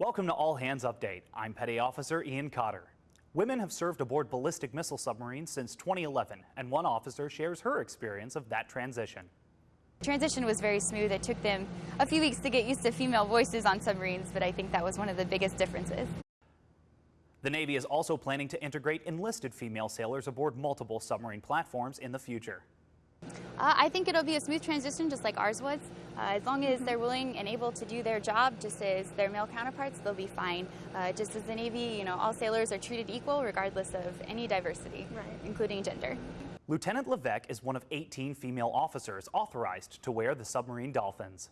Welcome to All Hands Update. I'm Petty Officer Ian Cotter. Women have served aboard ballistic missile submarines since 2011, and one officer shares her experience of that transition. Transition was very smooth. It took them a few weeks to get used to female voices on submarines, but I think that was one of the biggest differences. The Navy is also planning to integrate enlisted female sailors aboard multiple submarine platforms in the future. Uh, I think it'll be a smooth transition just like ours was. Uh, as long as they're willing and able to do their job just as their male counterparts, they'll be fine. Uh, just as the Navy, you know, all sailors are treated equal regardless of any diversity, right. including gender. Lieutenant Levesque is one of 18 female officers authorized to wear the submarine dolphins.